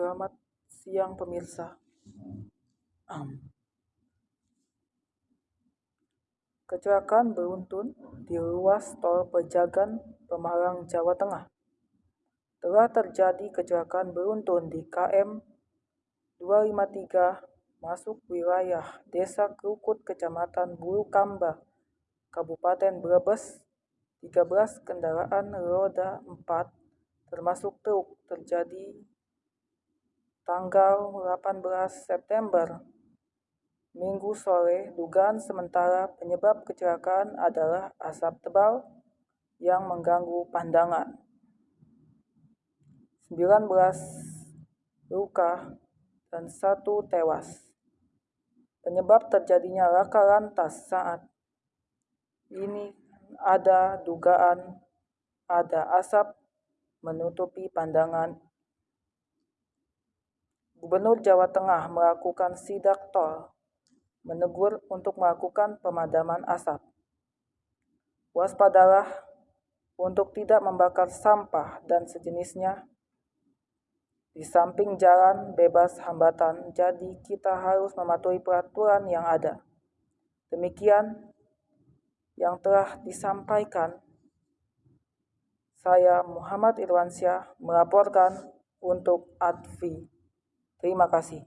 Selamat siang pemirsa. Kecelakaan beruntun di ruas tol Pejagan, Pemalang, Jawa Tengah. Telah terjadi kecelakaan beruntun di KM 253 masuk wilayah Desa Krukut, Kecamatan Bulukamba, Kabupaten Brebes. 13 kendaraan roda 4 termasuk truk terjadi tanggal 18 September Minggu sore, dugaan sementara penyebab kecelakaan adalah asap tebal yang mengganggu pandangan. 19 luka dan satu tewas. Penyebab terjadinya laka lantas saat ini ada dugaan ada asap menutupi pandangan Gubernur Jawa Tengah melakukan sidak tol, menegur untuk melakukan pemadaman asap. Waspadalah untuk tidak membakar sampah dan sejenisnya di samping jalan bebas hambatan, jadi kita harus mematuhi peraturan yang ada. Demikian yang telah disampaikan. Saya Muhammad Irwansyah melaporkan untuk ADVI. Terima kasih.